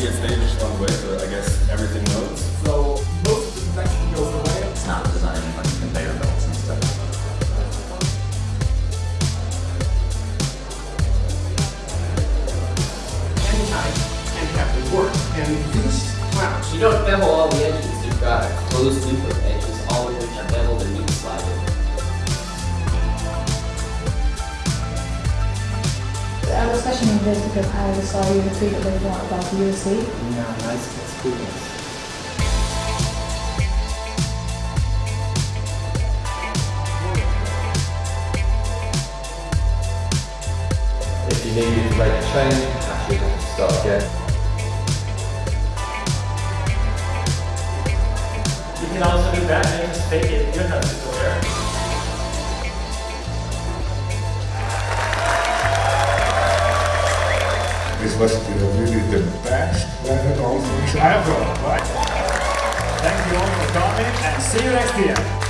I guess everything loads. So most of the actually goes away. It's not designed like conveyor belts and stuff. Anytime and have to work. And these. You don't bevel all the engines, you've got a closed loop of Our discussion in this because I saw you tweet a bit more about the USC. Yeah, nice experience. If you needed to make a change, actually have to start again. You can also do that and just fake it. You don't have to go there. This was really the best webinar ever, right? Thank you all for coming and see you next year.